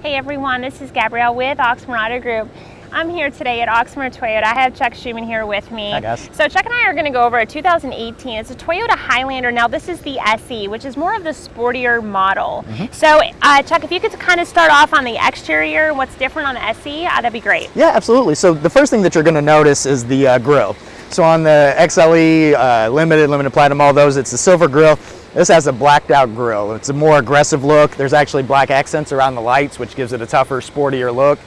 Hey everyone, this is Gabrielle with Oxmoor Auto Group. I'm here today at Oxmoor Toyota. I have Chuck Schuman here with me. Hi guys. So Chuck and I are going to go over a 2018. It's a Toyota Highlander. Now this is the SE, which is more of the sportier model. Mm -hmm. So uh, Chuck, if you could kind of start off on the exterior, what's different on the SE, uh, that'd be great. Yeah, absolutely. So the first thing that you're going to notice is the uh, grille. So on the XLE, uh, Limited, Limited Platinum, all those, it's a silver grille. This has a blacked out grille. It's a more aggressive look. There's actually black accents around the lights, which gives it a tougher, sportier look.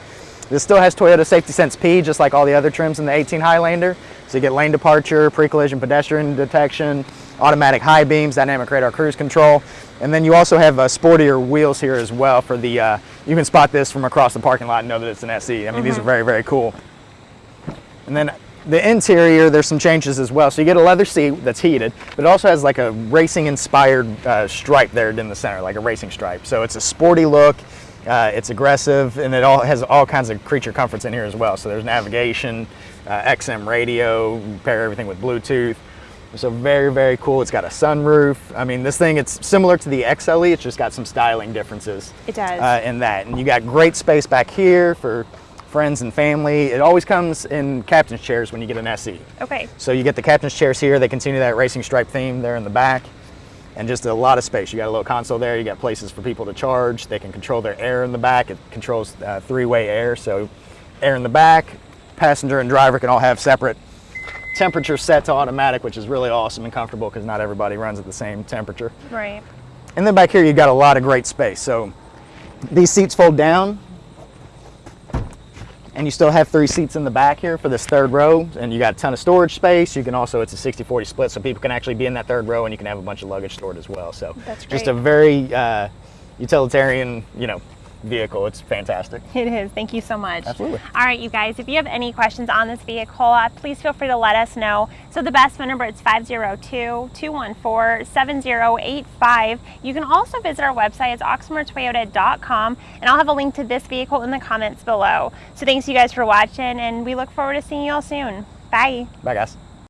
This still has Toyota Safety Sense P, just like all the other trims in the 18 Highlander. So you get lane departure, pre-collision pedestrian detection, automatic high beams, dynamic radar cruise control. And then you also have uh, sportier wheels here as well for the, uh, you can spot this from across the parking lot and know that it's an SE. I mean, mm -hmm. these are mm-hmm. very, very cool. And then the interior, there's some changes as well. So you get a leather seat that's heated, but it also has like a racing inspired uh, stripe there in the center, like a racing stripe. So it's a sporty look, uh, it's aggressive, and it all has all kinds of creature comforts in here as well. So there's navigation, uh, XM radio, pair everything with Bluetooth. So very, very cool. It's got a sunroof. I mean, this thing, it's similar to the XLE, it's just got some styling differences. It does. Uh, in that. And you got great space back here for friends and family. It always comes in captain's chairs when you get an SE. Okay. So you get the captain's chairs here. They continue that racing stripe theme there in the back and just a lot of space. You got a little console there. You got places for people to charge. They can control their air in the back. It controls uh, three-way air. So air in the back, passenger and driver can all have separate temperature set to automatic, which is really awesome and comfortable because not everybody runs at the same temperature. Right. And then back here, you've got a lot of great space. So these seats fold down and you still have three seats in the back here for this third row. And you got a ton of storage space. You can also it's a 60-40 split so people can actually be in that third row and you can have a bunch of luggage stored as well. So That's great. just a very uh, utilitarian you know vehicle. It's fantastic. It is. Thank you so much. Absolutely. All right, you guys, if you have any questions on this vehicle, uh, please feel free to let us know. So the best phone number is 502-214-7085. You can also visit our website. It's oxmoortoyota.com, and I'll have a link to this vehicle in the comments below. So thanks you guys for watching, and we look forward to seeing you all soon. Bye. Bye, guys.